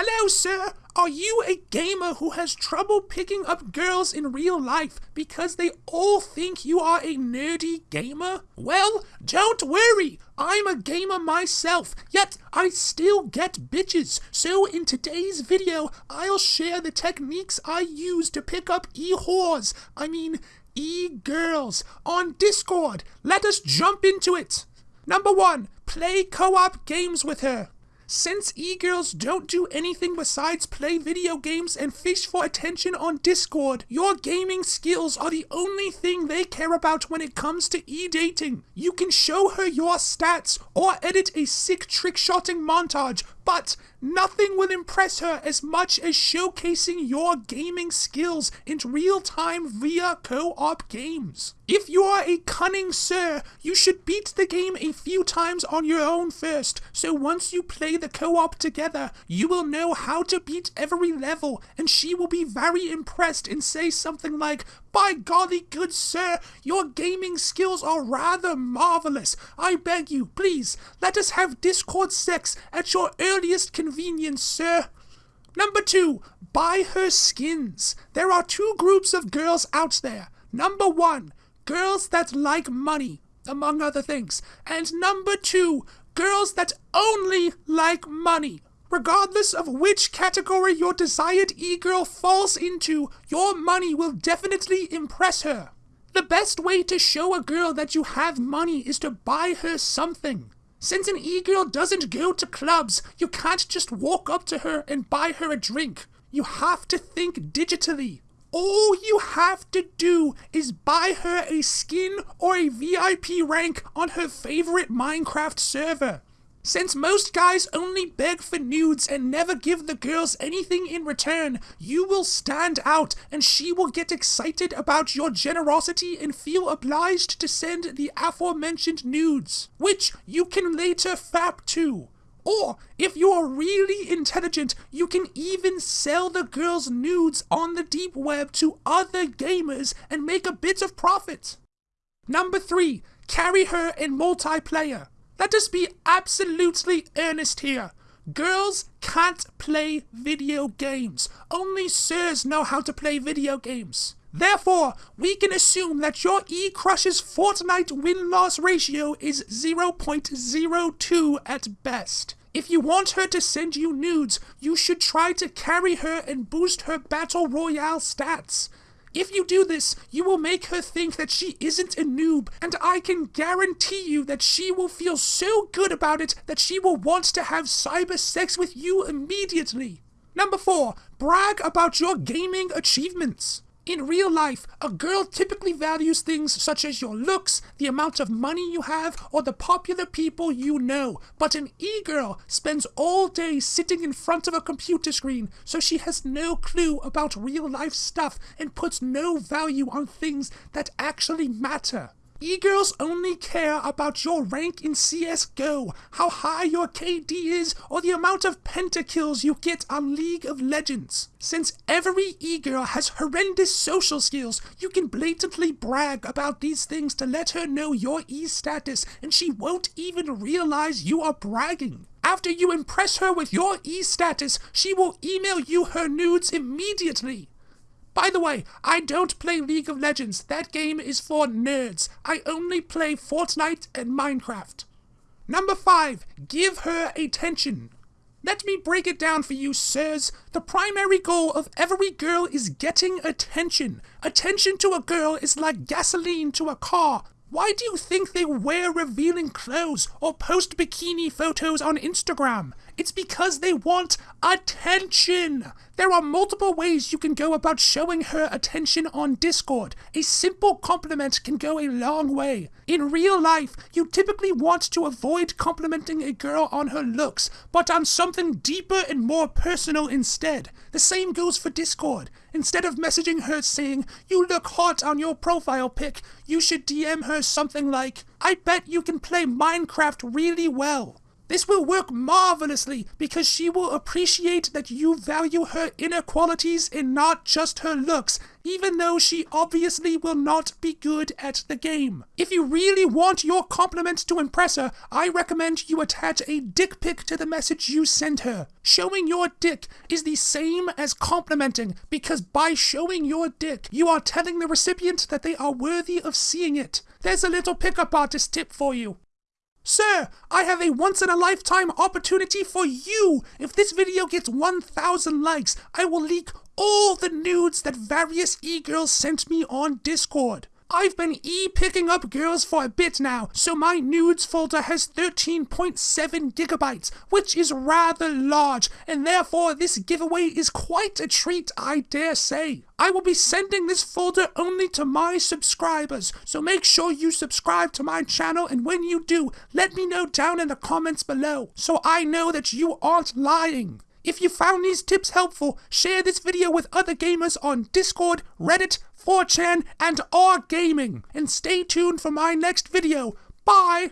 Hello, sir. Are you a gamer who has trouble picking up girls in real life because they all think you are a nerdy gamer? Well, don't worry. I'm a gamer myself, yet I still get bitches. So in today's video, I'll share the techniques I use to pick up e-whores. I mean, e-girls on Discord. Let us jump into it. Number one, play co-op games with her. Since e-girls don't do anything besides play video games and fish for attention on Discord, your gaming skills are the only thing they care about when it comes to e-dating. You can show her your stats or edit a sick trick-shotting montage, but nothing will impress her as much as showcasing your gaming skills in real time via co op games. If you are a cunning sir, you should beat the game a few times on your own first, so once you play the co op together, you will know how to beat every level, and she will be very impressed and say something like, by golly, good sir, your gaming skills are rather marvelous. I beg you, please, let us have Discord sex at your earliest convenience, sir. Number two, buy her skins. There are two groups of girls out there. Number one, girls that like money, among other things. And number two, girls that only like money. Regardless of which category your desired e-girl falls into, your money will definitely impress her. The best way to show a girl that you have money is to buy her something. Since an e-girl doesn't go to clubs, you can't just walk up to her and buy her a drink. You have to think digitally. All you have to do is buy her a skin or a VIP rank on her favorite Minecraft server. Since most guys only beg for nudes and never give the girls anything in return, you will stand out and she will get excited about your generosity and feel obliged to send the aforementioned nudes, which you can later fap to. Or, if you are really intelligent, you can even sell the girl's nudes on the deep web to other gamers and make a bit of profit. Number 3. Carry her in multiplayer. Let us be absolutely earnest here. Girls can't play video games. Only sirs know how to play video games. Therefore, we can assume that your E-Crush's Fortnite win-loss ratio is 0.02 at best. If you want her to send you nudes, you should try to carry her and boost her Battle Royale stats. If you do this, you will make her think that she isn't a noob, and I can guarantee you that she will feel so good about it that she will want to have cyber sex with you immediately. Number 4. Brag about your gaming achievements. In real life, a girl typically values things such as your looks, the amount of money you have, or the popular people you know. But an e-girl spends all day sitting in front of a computer screen, so she has no clue about real life stuff and puts no value on things that actually matter. E-girls only care about your rank in CSGO, how high your KD is, or the amount of pentakills you get on League of Legends. Since every e-girl has horrendous social skills, you can blatantly brag about these things to let her know your e-status, and she won't even realize you are bragging. After you impress her with your e-status, she will email you her nudes immediately. By the way, I don't play League of Legends. That game is for nerds. I only play Fortnite and Minecraft. Number 5. Give her attention. Let me break it down for you, sirs. The primary goal of every girl is getting attention. Attention to a girl is like gasoline to a car. Why do you think they wear revealing clothes or post bikini photos on Instagram? It's because they want attention. There are multiple ways you can go about showing her attention on Discord. A simple compliment can go a long way. In real life, you typically want to avoid complimenting a girl on her looks, but on something deeper and more personal instead. The same goes for Discord. Instead of messaging her saying, you look hot on your profile pic, you should DM her something like, I bet you can play Minecraft really well. This will work marvelously because she will appreciate that you value her inner qualities and not just her looks, even though she obviously will not be good at the game. If you really want your compliment to impress her, I recommend you attach a dick pic to the message you send her. Showing your dick is the same as complimenting because by showing your dick, you are telling the recipient that they are worthy of seeing it. There's a little pickup artist tip for you. Sir, I have a once in a lifetime opportunity for you. If this video gets 1,000 likes, I will leak all the nudes that various e-girls sent me on Discord. I've been e-picking up girls for a bit now, so my nudes folder has 13.7 gigabytes, which is rather large, and therefore this giveaway is quite a treat, I dare say. I will be sending this folder only to my subscribers, so make sure you subscribe to my channel, and when you do, let me know down in the comments below, so I know that you aren't lying. If you found these tips helpful, share this video with other gamers on Discord, Reddit, 4chan, and R Gaming. And stay tuned for my next video. Bye!